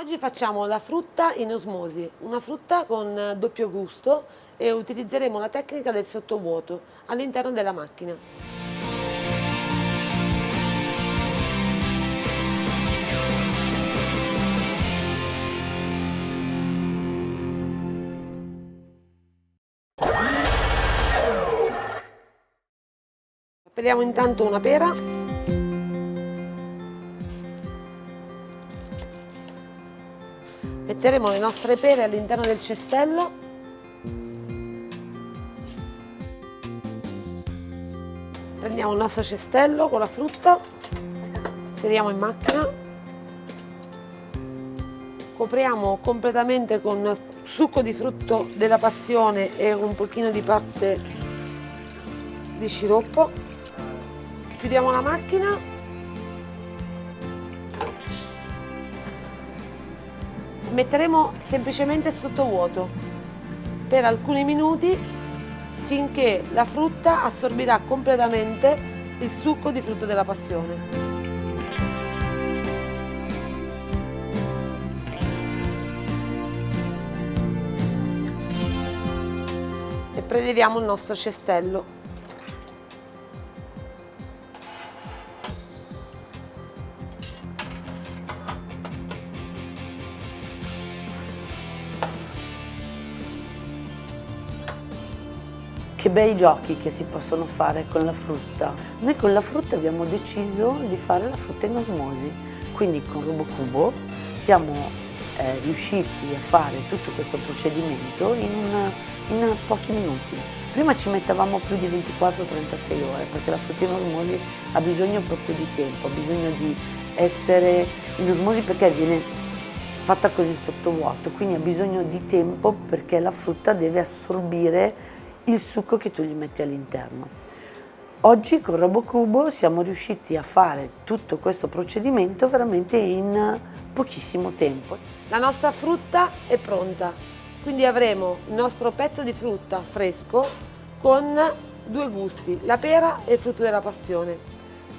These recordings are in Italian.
Oggi facciamo la frutta in osmosi, una frutta con doppio gusto e utilizzeremo la tecnica del sottovuoto all'interno della macchina. Peliamo intanto una pera Metteremo le nostre pere all'interno del cestello. Prendiamo il nostro cestello con la frutta, inseriamo in macchina, copriamo completamente con succo di frutto della passione e un pochino di parte di sciroppo, chiudiamo la macchina metteremo semplicemente sotto vuoto per alcuni minuti finché la frutta assorbirà completamente il succo di frutto della passione. E preleviamo il nostro cestello. Che bei giochi che si possono fare con la frutta. Noi con la frutta abbiamo deciso di fare la frutta in osmosi, quindi con RoboCubo siamo eh, riusciti a fare tutto questo procedimento in, una, in pochi minuti. Prima ci mettevamo più di 24-36 ore perché la frutta in osmosi ha bisogno proprio di tempo, ha bisogno di essere in osmosi perché viene fatta con il sottovuoto, quindi ha bisogno di tempo perché la frutta deve assorbire il succo che tu gli metti all'interno. Oggi con RoboCubo siamo riusciti a fare tutto questo procedimento veramente in pochissimo tempo. La nostra frutta è pronta, quindi avremo il nostro pezzo di frutta fresco con due gusti, la pera e il frutto della passione.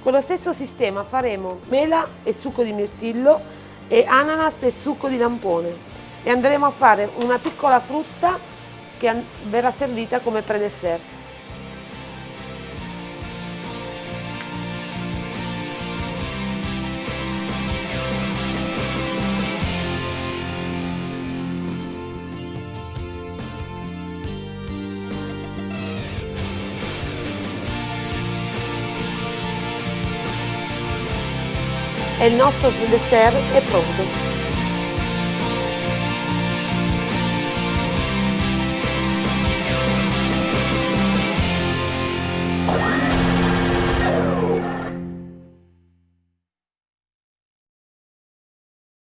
Con lo stesso sistema faremo mela e succo di mirtillo e ananas e succo di lampone e andremo a fare una piccola frutta che verrà servita come predessert. E il nostro dessert è pronto.